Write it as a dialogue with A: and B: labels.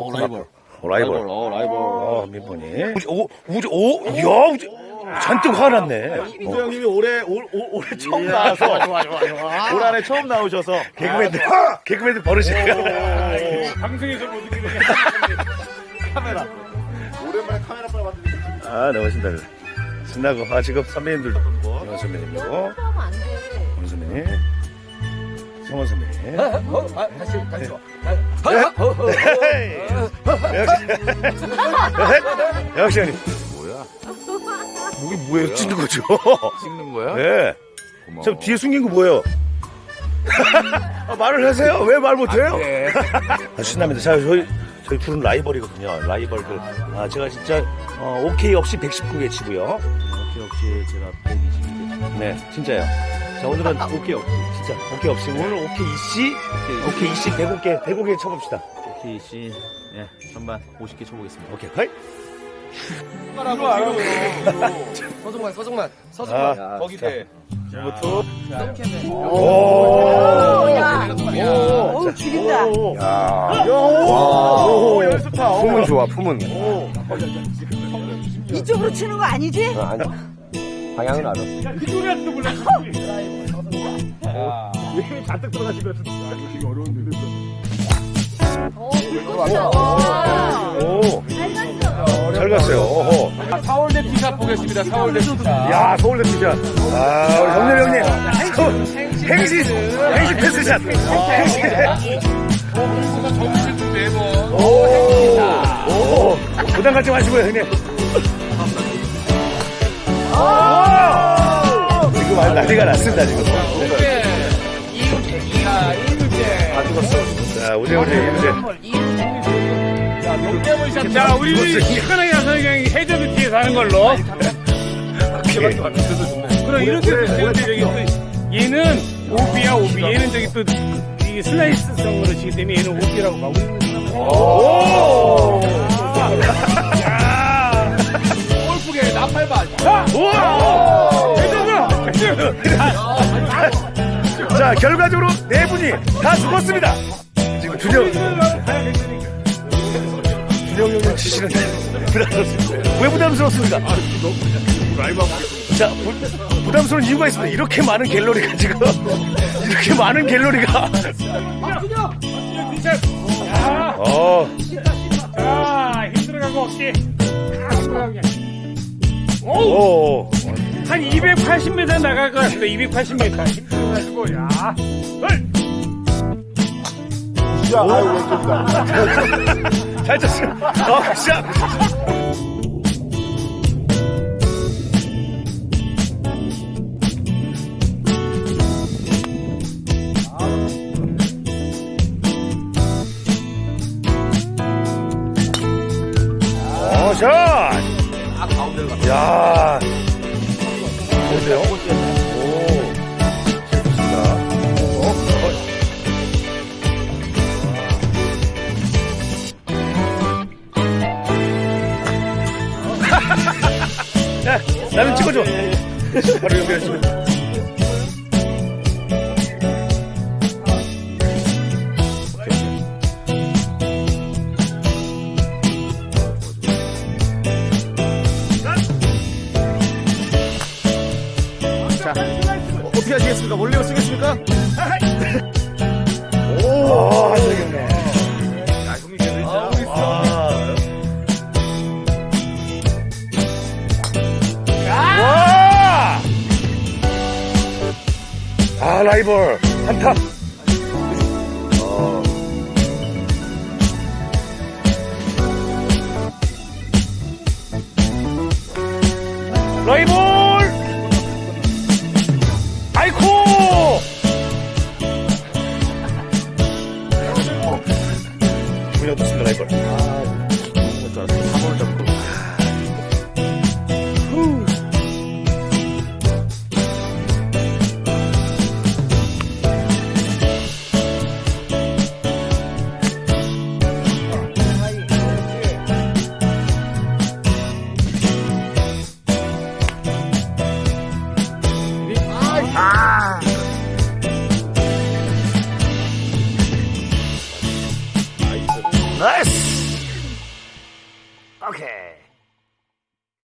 A: 어, 라이벌.
B: 어, 라이벌.
A: 어, 라이벌.
B: 어, 민번이. 오, 우주, 오, 이야, 우주. 잔뜩 화났네.
A: 이도 형님이 올해, 올, 올, 올 해 처음 나와서. 올 한해 처음 나오셔서.
B: 개그맨들, 개그맨들 버릇이에요.
C: 방송에서 못 이기는
A: 카메라. 오랜만에 카메라 빨리 만들기.
B: 아, 너무 신나요. 신나고, 아, 지금 선배님들, 영원 선배님이고,
D: 하면 안 돼.
B: 원 선배님, 성원 선배님.
C: 어, 아, 다시, 다시 와.
B: 역시, 형님.
A: 뭐야?
B: 목이 뭐예요? 찍는 거죠?
A: 찍는 거야?
B: 네.
A: 고마워.
B: 저 뒤에 숨긴 거 뭐예요? 아, 말을 하세요? 왜 말 못해요?
A: 네.
B: 아, 신납니다. 자, 저희, 저희 둘은 라이벌이거든요. 라이벌들. 아, 제가 진짜, 어, 오케이 없이 119개 치고요.
A: 역시, 역시 제가 122개.
B: 네, 진짜요. 자, 오늘은 오케이 없이. 진짜, 오케이 없이. 오늘 오케이 이씨, 오케이 이씨 105개, 105개 쳐봅시다.
A: 오케이, 씨. 예, 전반 50개 쳐보겠습니다.
B: 오케이, 하이.
C: 서정만, 서정만,
B: 아,
C: 서정만. 거기 대.
B: 지금부터.
D: 오,
B: 오!
D: 야.
B: 오!
D: 오, 죽인다.
B: 야. 오! 연습파.
C: 품은 좋아, 품은.
D: 이쪽으로 치는 거 아니지?
C: 방향은 알아.
D: 와.
B: 오! 잘 갔어요. 오호.
C: 서울대 티샷 보겠습니다, 서울대 티샷.
B: 야, 서울대 피자. 아, 우리 정렬 형님. 행시, 행시 패스샷. 행시.
C: 점수 좀 내고.
B: 오, 오, 부담 갖지 마시고요, 형님. 오! 지금 아주 난리가 났습니다, 지금.
C: 자, 이문제.
B: 다 죽었어. 자, 우재, 우재, 우재.
C: 자, 우리 시원하게 나서 그냥 해저드 뒤에 사는 걸로. 그럼 이렇게 되는데 저기 또 얘는 오비야 오비 얘는 저기 또 이게 슬라이스성으로 치기 때문에 얘는 오비라고 가고 있는.
B: 오!
C: 야 골프계 나팔반.
B: 우와!
C: 해저드.
B: 자, 결과적으로 네 분이 다 죽었습니다. 지금 준영, 준영 형님 치시는데 부담스럽습니다. 왜 부담스럽습니까? 자, 부, 부담스러운 이유가 있습니다. 이렇게 많은 갤러리가 지금, 이렇게 많은 갤러리가.
C: 자,
B: 어,
C: 자, 힘들어가고 어깨. 아, 힘들어가게. 오,
B: 오,
C: 한 280m 나갈 것 같습니다. 280m. 힘들어가지고, 야. 헐!
B: 잘 쳤어요. 어, 샷. 어, 샷! 야 좋은데요? 오, 좋습니다. 어, 어. 자, 나는 찍어줘. 바로 연결했습니다.
A: 어, 어떻게 하시겠습니까? 몰래 쓰겠습니까?
B: 오, 한정이네.
A: 야, 형님 제대로 있어.
B: 와! 아, 라이벌. 한타. 어. 라이벌! 기분 오케이.